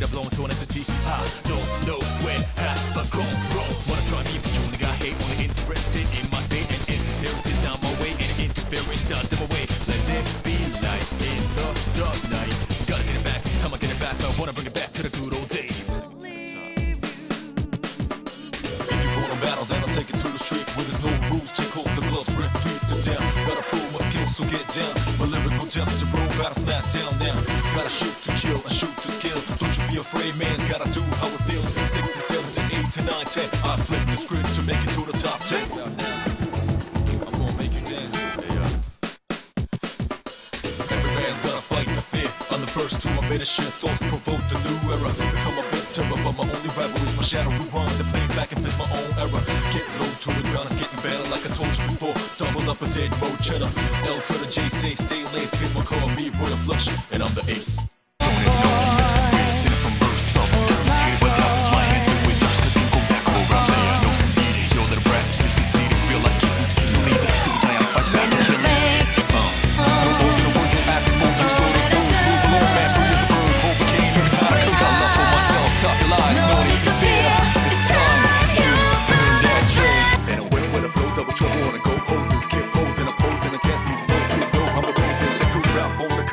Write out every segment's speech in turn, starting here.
that are blown to an entity. I don't know where half I gone wrong. Wanna try me, but you only got hate, only interested in my fate and insincerity. Now my way and interference, does them away. Let there be light in the dark night. Gotta get it back, it's time I get it back. I wanna bring it back to the good old days. If you wanna battle, then I'll take it to the street where there's no rules. Take hold the gloves, rip, please to down. Gotta prove my skills, so get down. My lyrical depths to roll, battle, smack down now. Gotta shoot to kill and shoot to skill. Afraid, man's gotta do how it feels. 67 to 8 to 9, 10. I flip the script to make it to the top 10. I'm gonna make you dance. Yeah. Every man's gotta fight the fear. I'm the first to admit the shit. Thoughts provoke the new era. Become a bit terror, but my only rival is my shadow. Run the play back if it's my own era. Get low to the ground, it's getting better like I told you before. Double up a dead road cheddar. L to the J, say stay laced. Here's my car, me, royal flush, and I'm the ace.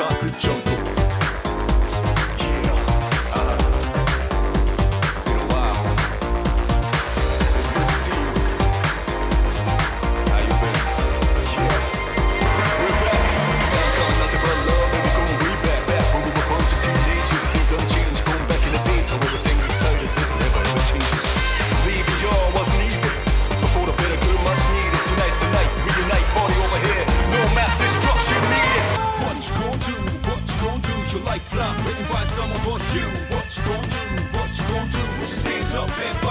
like a joke.